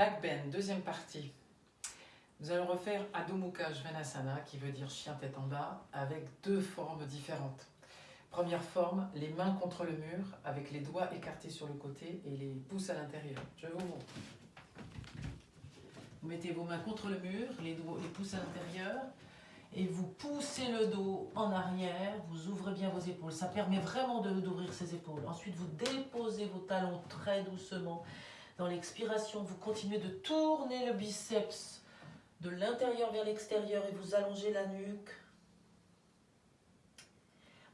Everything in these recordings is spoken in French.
Back bend, deuxième partie. Nous allons refaire Adho Svanasana, qui veut dire chien tête en bas, avec deux formes différentes. Première forme, les mains contre le mur, avec les doigts écartés sur le côté et les pouces à l'intérieur. Je vous montre. Vous mettez vos mains contre le mur, les, doigts, les pouces à l'intérieur, et vous poussez le dos en arrière, vous ouvrez bien vos épaules. Ça permet vraiment d'ouvrir ses épaules. Ensuite, vous déposez vos talons très doucement dans l'expiration, vous continuez de tourner le biceps de l'intérieur vers l'extérieur et vous allongez la nuque.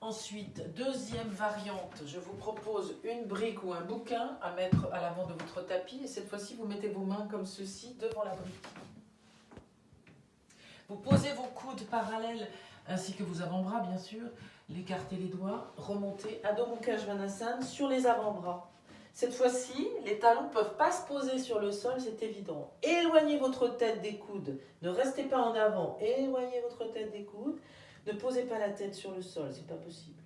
Ensuite, deuxième variante, je vous propose une brique ou un bouquin à mettre à l'avant de votre tapis. Et cette fois-ci, vous mettez vos mains comme ceci devant la brique. Vous posez vos coudes parallèles ainsi que vos avant-bras, bien sûr. L'écartez les doigts, remontez Adho Mukha Svanasana sur les avant-bras. Cette fois-ci, les talons ne peuvent pas se poser sur le sol, c'est évident. Éloignez votre tête des coudes. Ne restez pas en avant. Éloignez votre tête des coudes. Ne posez pas la tête sur le sol, c'est pas possible.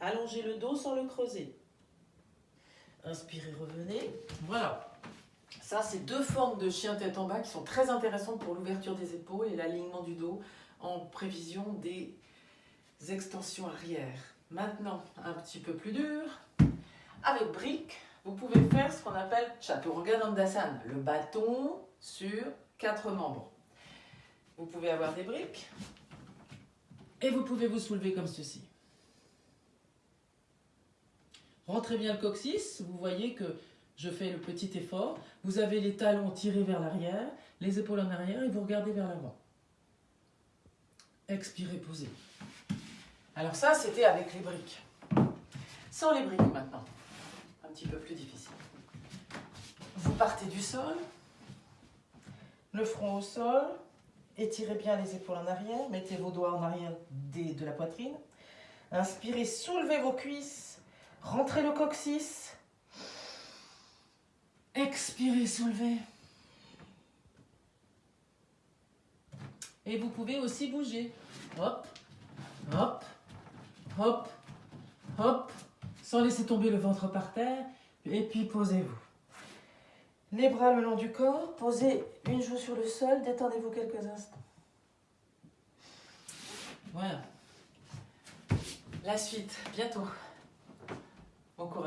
Allongez le dos sans le creuser. Inspirez, revenez. Voilà. Ça, c'est deux formes de chien tête en bas qui sont très intéressantes pour l'ouverture des épaules et l'alignement du dos en prévision des extensions arrière. Maintenant, un petit peu plus dur. Avec briques, vous pouvez faire ce qu'on appelle Chaturanga Dandasana, le bâton sur quatre membres. Vous pouvez avoir des briques et vous pouvez vous soulever comme ceci. Rentrez bien le coccyx, vous voyez que je fais le petit effort. Vous avez les talons tirés vers l'arrière, les épaules en arrière et vous regardez vers l'avant. Expirez, posez. Alors ça, c'était avec les briques. Sans les briques maintenant peu plus difficile. Vous partez du sol, le front au sol, étirez bien les épaules en arrière, mettez vos doigts en arrière de la poitrine. Inspirez, soulevez vos cuisses, rentrez le coccyx. Expirez, soulevez. Et vous pouvez aussi bouger. Hop, hop, hop sans laisser tomber le ventre par terre, et puis posez-vous. Les bras le long du corps, posez une joue sur le sol, détendez-vous quelques instants. Voilà. La suite, bientôt. Bon courage.